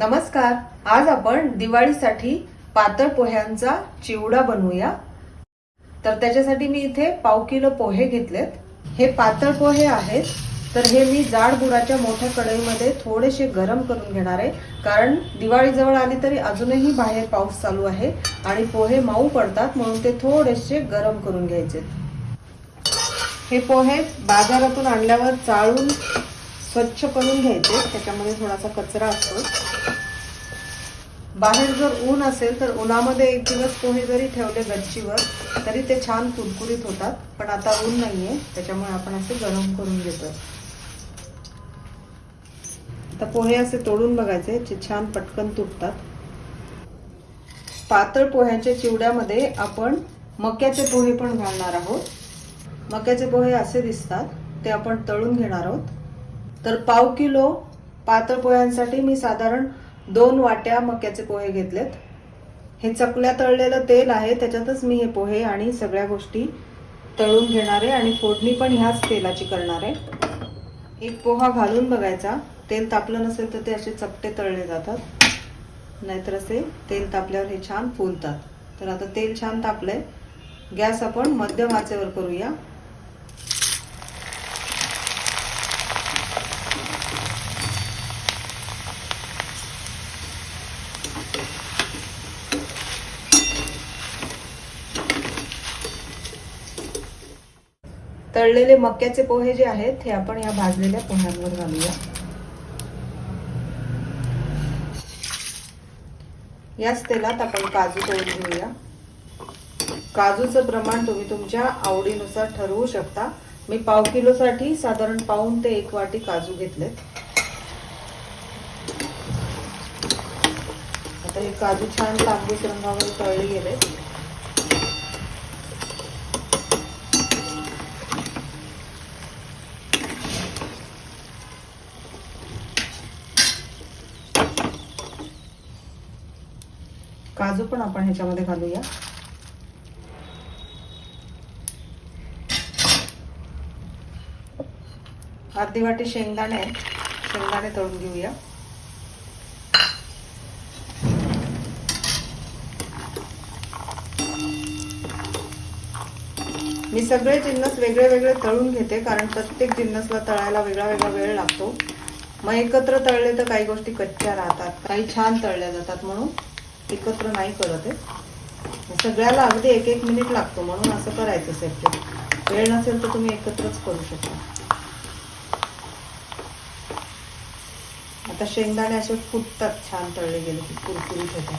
नमस्कार आज आपण दिवाळीसाठी पातळ पोह्यांचा चिवडा बनवूया. तर त्याच्यासाठी मी इथे पाव किलो पोहे घेतलेत. हे पातळ पोहे आहेत तर हे मी जाड बुडाच्या मोठ्या कढईमध्ये थोडेसे गरम करून घेणार आहे. कारण दिवाळीजवळ आली तरी अजूनही बाहेर पाऊस चालू आहे आणि पोहे माऊ पडतात म्हणून ते थोडेसे गरम करून घ्यायचे. हे पोहे बाजारातून आणल्यावर चाळून स्वच्छ करून घ्यायचे त्याच्यामध्ये थोडासा कचरा असतो. बाहेर जर ऊन असेल तर उन्हामध्ये एक दिवस पोहे जरी ठेवले गच्चीवर तरी ते छान कुरकुरीत होतात पण आता ऊन नाहीये त्याच्यामुळे आपण असे गरम करून घेतो आता पोहे असे तोडून बघायचे जे छान पटकन तुटतात. पातळ पोह्याच्या चिवड्यामध्ये आपण मक्याचे पोहे पण घालणार आहोत. मक्याचे पोहे असे दिसतात ते आपण तळून घेणार आहोत. तर पाव किलो पातळ पोह्यांसाठी मी साधारण दोन वाट्या मक्याचे पोहे घेतलेत. हे चकल्या तळलेलं तेल आहे त्याच्यातच मी हे पोहे आणि सगळ्या गोष्टी तळून घेणार आहे आणि फोडणी पण ह्याच तेलाची करणार आहे. एक पोहा घालून बघायचा. तेल तापलं नसेल तर ते असे चपटे तळले जातात. नाहीतर असे तेल तापल्यावर हे छान फुलतात. तर आता तेल छान तापलंय. गॅस आपण मध्यम आचेवर करूया. तळलेले मक्याचे पोहे जे आहेत हे आपण या भाजलेल्या पोह्यांवर घालूया. याच तेलात आपण काजू तळून घेऊया. काजूचं प्रमाण तुम्ही तुमच्या आवडीनुसार ठरवू शकता. मी पाव किलोसाठी साधारण पाऊन ते एक वाटी काजू घेतलेत. आता हे काजू छान तांबूस रंगावर तळले गेले काजू पण आपण ह्याच्यामध्ये घालूया. अर्धी वाटी शेंगदाणे आहेत. शेंगदाणे तळून घेऊया. मी सगळे जिन्नस वेगळे वेगळे तळून घेते कारण प्रत्येक जिन्नसला तळायला वेगळा वेगळा वेळ लागतो. मग एकत्र तळले तर काही गोष्टी कच्च्या राहतात काही छान तळल्या जातात म्हणून. एकत्र नाही करत आहे सगळ्याला अगदी एक एक मिनिट लागतो म्हणून असं करायचं सेपरेट वेळ नसेल तर तुम्ही एकत्रच करू शकता. आता शेंगदाणे असे फुटतात छान तळले गेले की कुरकुरीत होतात.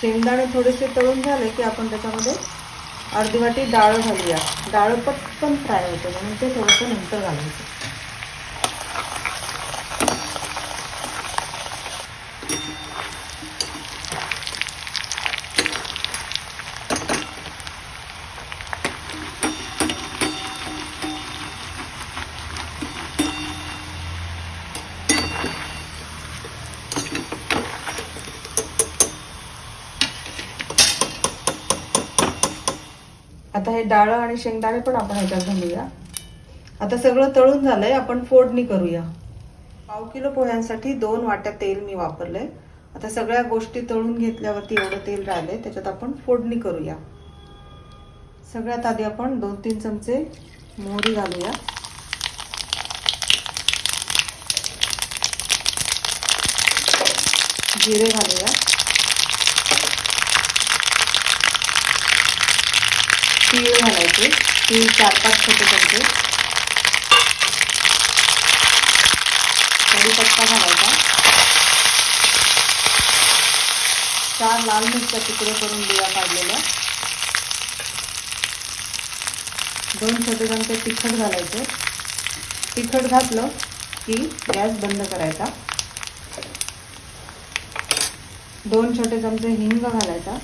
शेंगदाणे थोडेसे तळून झाले की आपण त्याच्यामध्ये अर्धी वाटी डाळ घालूया. डाळ पटकन फ्राय होते म्हणून ते थोडंसं नंतर घालायचं. आता हे डाळ आणि शेंगदाणे पण आपण ह्याच्यात घालूया. आता सगळं तळून झालंय आपण फोडणी करूया. पाव किलो पोह्यांसाठी दोन वाट्या तेल मी वापरलंय. आता सगळ्या गोष्टी तळून घेतल्यावरती एवढं तेल राहिलंय त्याच्यात आपण फोडणी करूया. सगळ्यात आधी आपण दोन तीन चमचे मोहरी घालूया. जिरे घालूया. तीळ घालायचे. तीळ चार पाच छोटे चमचे कढीपत्ता घालायचा. चार लाल मिरच्या तुकडे करून बिया काढलेल्या. दोन छोटे चमचे तिखट घालायचे. तिखट घातलं की गॅस बंद करायचा. दोन छोटे चमचे हिंग घालायचा.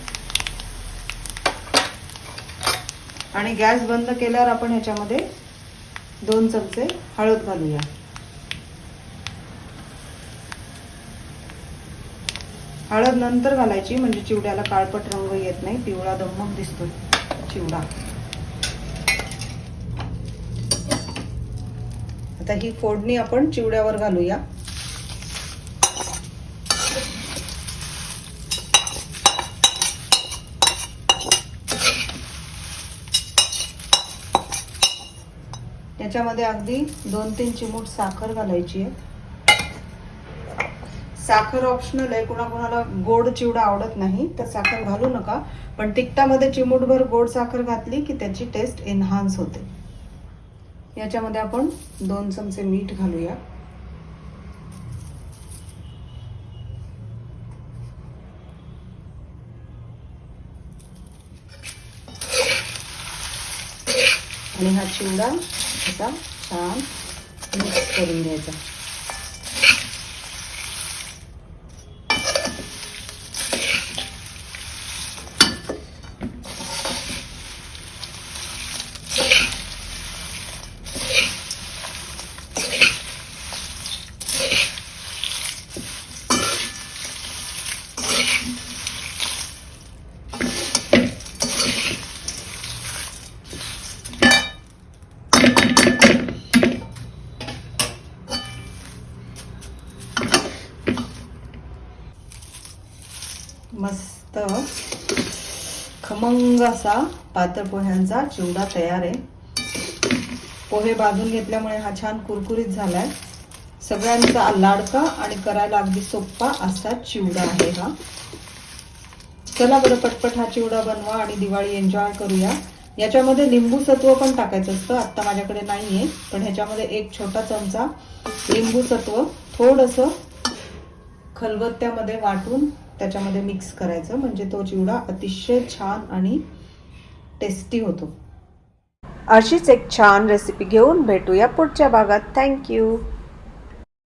आणि गॅस बंद केल्यावर आपण ह्याच्यामध्ये दोन चमचे हळद घालूया. हळद नंतर घालायची म्हणजे चिवड्याला काळपट रंग येत नाही पिवळा दमक दिसतो चिवडा. आता ही फोडणी आपण चिवड्यावर घालूया. याच्यामध्ये अगदी दोन तीन चिमूट साखर घालायची आहे. साखर ऑप्शनल आहे. कुणाकुणाला गोड चिवडा आवडत नाही तर साखर घालू नका. पण तिखटामध्ये चिमूटभर गोड साखर घातली की त्याची टेस्ट एन्हान्स होते. याच्यामध्ये आपण दोन चमचे मीठ घालूया. आणि हा चिवडा असा छान मिक्स करून घ्यायचा मस्त खमंग असा पातळ पोह्यांचा चिवडा तयार आहे. पोहे भाजून घेतल्यामुळे हा छान कुरकुरीत झालाय. सगळ्यांचा लाडका आणि करायला अगदी सोपा असा चिवडा आहे हा. चला बरं पटपट हा चिवडा बनवा आणि दिवाळी एन्जॉय करूया. याच्यामध्ये लिंबू सत्व पण टाकायचं असतं. आत्ता माझ्याकडे नाहीये पण ह्याच्यामध्ये एक छोटा चमचा लिंबू सत्व थोडंसं खलबत्त्यामध्ये वाटून त्याच्यामध्ये मिक्स करायचं. म्हणजे तो चिवडा अतिशय छान आणि टेस्टी होतो. अशीच एक छान रेसिपी घेऊन भेटूया पुढच्या भागात. थँक्यू